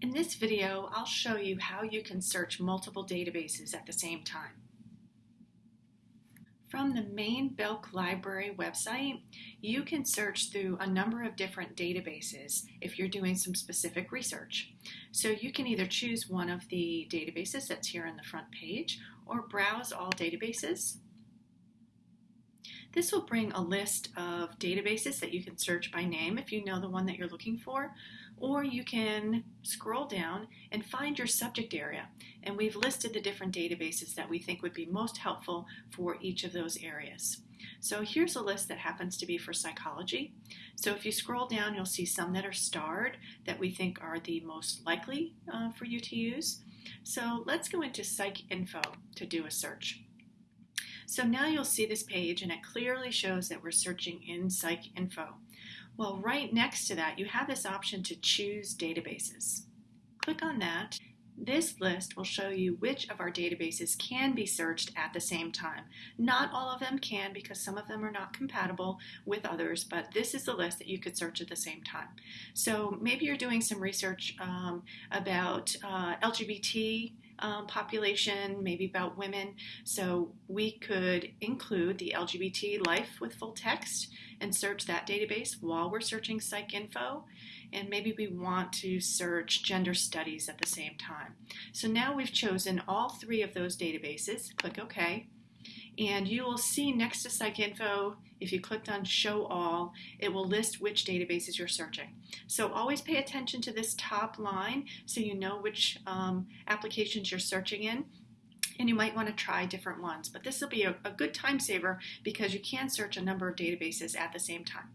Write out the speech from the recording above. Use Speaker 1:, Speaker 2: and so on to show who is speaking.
Speaker 1: In this video, I'll show you how you can search multiple databases at the same time. From the main Belk Library website, you can search through a number of different databases if you're doing some specific research. So you can either choose one of the databases that's here on the front page or browse all databases. This will bring a list of databases that you can search by name if you know the one that you're looking for, or you can scroll down and find your subject area. And we've listed the different databases that we think would be most helpful for each of those areas. So here's a list that happens to be for psychology. So if you scroll down, you'll see some that are starred that we think are the most likely uh, for you to use. So let's go into PsycInfo to do a search. So now you'll see this page and it clearly shows that we're searching in PsycInfo. Well, right next to that, you have this option to choose databases. Click on that. This list will show you which of our databases can be searched at the same time. Not all of them can because some of them are not compatible with others, but this is the list that you could search at the same time. So maybe you're doing some research um, about uh, LGBT um, population, maybe about women. So we could include the LGBT life with full text and search that database while we're searching PsycInfo. And maybe we want to search gender studies at the same time. So now we've chosen all three of those databases. Click OK. And you will see next to PsycInfo, if you clicked on Show All, it will list which databases you're searching. So always pay attention to this top line so you know which um, applications you're searching in. And you might want to try different ones. But this will be a, a good time saver because you can search a number of databases at the same time.